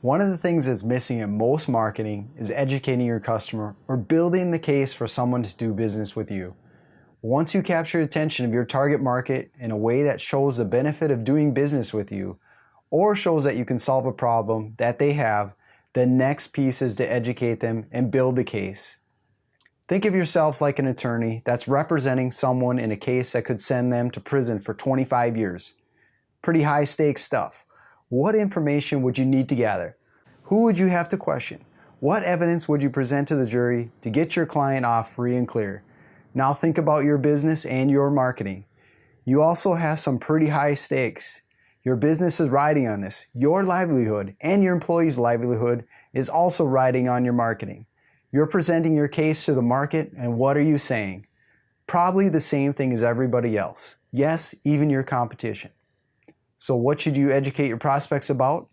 One of the things that's missing in most marketing is educating your customer or building the case for someone to do business with you. Once you capture attention of your target market in a way that shows the benefit of doing business with you or shows that you can solve a problem that they have, the next piece is to educate them and build the case. Think of yourself like an attorney that's representing someone in a case that could send them to prison for 25 years. Pretty high stakes stuff. What information would you need to gather? Who would you have to question? What evidence would you present to the jury to get your client off free and clear? Now think about your business and your marketing. You also have some pretty high stakes. Your business is riding on this. Your livelihood and your employees' livelihood is also riding on your marketing. You're presenting your case to the market and what are you saying? Probably the same thing as everybody else. Yes, even your competition. So what should you educate your prospects about?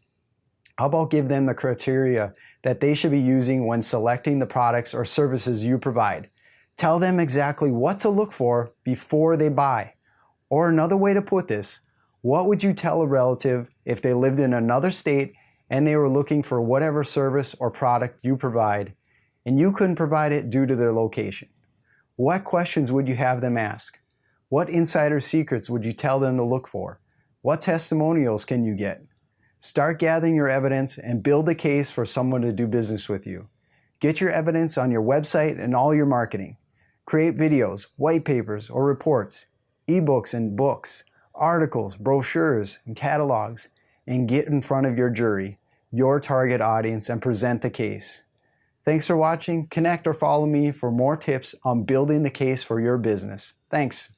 How about give them the criteria that they should be using when selecting the products or services you provide? Tell them exactly what to look for before they buy. Or another way to put this, what would you tell a relative if they lived in another state and they were looking for whatever service or product you provide and you couldn't provide it due to their location? What questions would you have them ask? What insider secrets would you tell them to look for? What testimonials can you get? Start gathering your evidence and build a case for someone to do business with you. Get your evidence on your website and all your marketing. Create videos, white papers, or reports, ebooks and books, articles, brochures, and catalogs, and get in front of your jury, your target audience, and present the case. Thanks for watching. Connect or follow me for more tips on building the case for your business. Thanks.